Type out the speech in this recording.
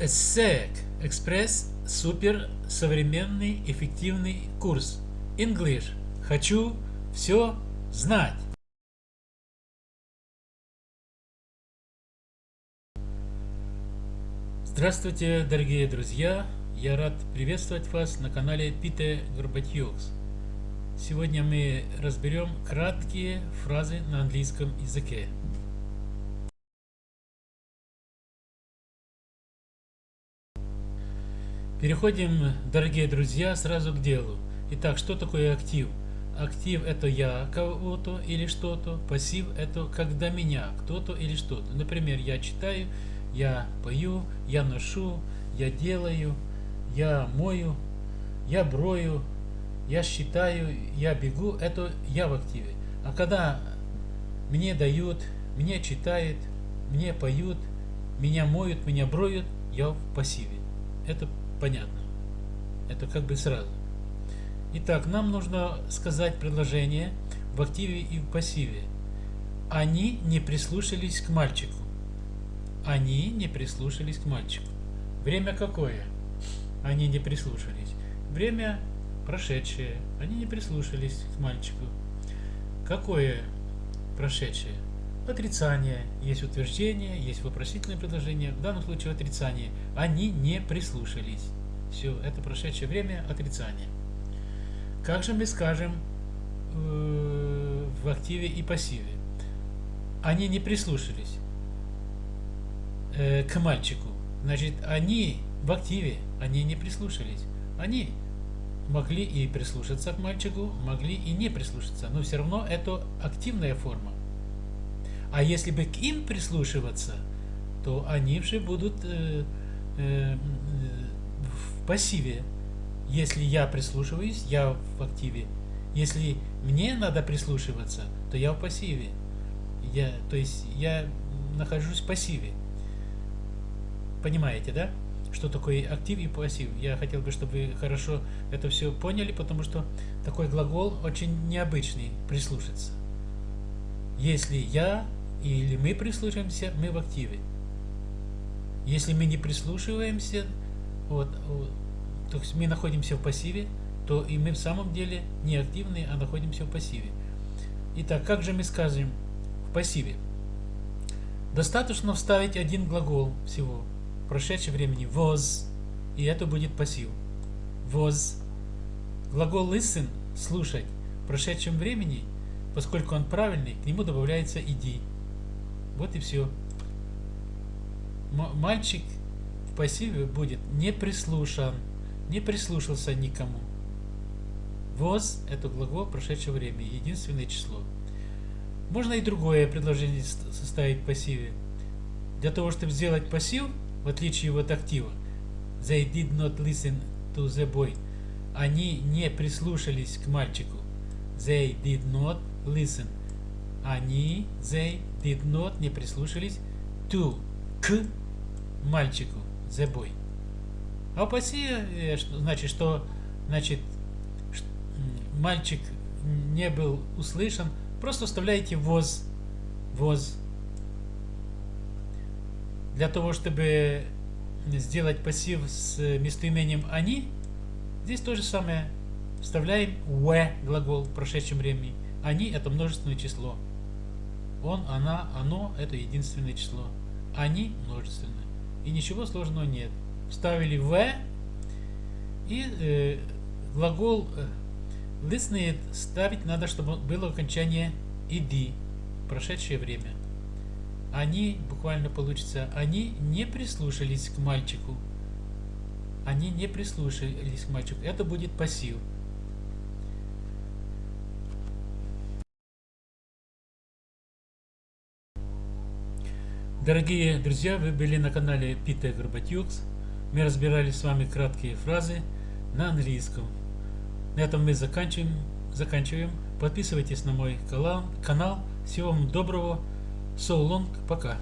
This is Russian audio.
ESSEC Экспресс Супер Современный Эффективный Курс English Хочу все знать Здравствуйте, дорогие друзья! Я рад приветствовать вас на канале Пите Горбатьюкс. Сегодня мы разберем краткие фразы на английском языке. Переходим, дорогие друзья, сразу к делу. Итак, что такое актив? Актив это я кого-то или что-то, пассив это когда меня, кто-то или что-то. Например, я читаю, я пою, я ношу, я делаю, я мою, я брою, я считаю, я бегу, это я в активе. А когда мне дают, мне читают, мне поют, меня моют, меня броют, я в пассиве. Это понятно. Это как бы сразу. Итак, нам нужно сказать предложение в активе и в пассиве. Они не прислушались к мальчику. Они не прислушались к мальчику. Время какое? Они не прислушались. Время прошедшее. Они не прислушались к мальчику. Какое прошедшее? Отрицание. Есть утверждение, есть вопросительное предложение. В данном случае отрицание. Они не прислушались. Все, это прошедшее время отрицание. Как же мы скажем э, в активе и пассиве? Они не прислушались э, к мальчику. Значит, они в активе, они не прислушались. Они могли и прислушаться к мальчику, могли и не прислушаться, но все равно это активная форма. А если бы к им прислушиваться, то они же будут э, э, в пассиве. Если я прислушиваюсь, я в активе. Если мне надо прислушиваться, то я в пассиве. Я, то есть я нахожусь в пассиве. Понимаете, да? Что такое актив и пассив? Я хотел бы, чтобы вы хорошо это все поняли, потому что такой глагол очень необычный, прислушаться. Если я или мы прислушиваемся, мы в активе. Если мы не прислушиваемся, вот, то есть мы находимся в пассиве, то и мы в самом деле не активны, а находимся в пассиве. Итак, как же мы скажем в пассиве? Достаточно вставить один глагол всего в прошедшем времени was, и это будет пассив. Was. Глагол listen, слушать, в прошедшем времени, поскольку он правильный, к нему добавляется иди. Вот и все. Мальчик в пассиве будет не прислушан, не прислушался никому. Was – это глагол прошедшего времени, единственное число. Можно и другое предложение составить в пассиве. Для того, чтобы сделать пассив, в отличие от актива, they did not listen to the boy. Они не прислушались к мальчику. They did not listen. Они, they did not, не прислушались to, к мальчику, the boy. А пассиве значит, что значит, мальчик не был услышан, просто вставляете воз, воз. Для того, чтобы сделать пассив с местоимением они, здесь то же самое. Вставляем в глагол в прошедшем времени. Они это множественное число. Он, она, оно – это единственное число. Они – множественное. И ничего сложного нет. Вставили «в» и э, глагол э, listened ставить надо, чтобы было окончание «иди» – прошедшее время. Они, буквально получится, они не прислушались к мальчику. Они не прислушались к мальчику. Это будет пассив. Дорогие друзья, вы были на канале Питер Горбатюкс. Мы разбирали с вами краткие фразы на английском. На этом мы заканчиваем. заканчиваем. Подписывайтесь на мой канал. Всего вам доброго. So long. Пока.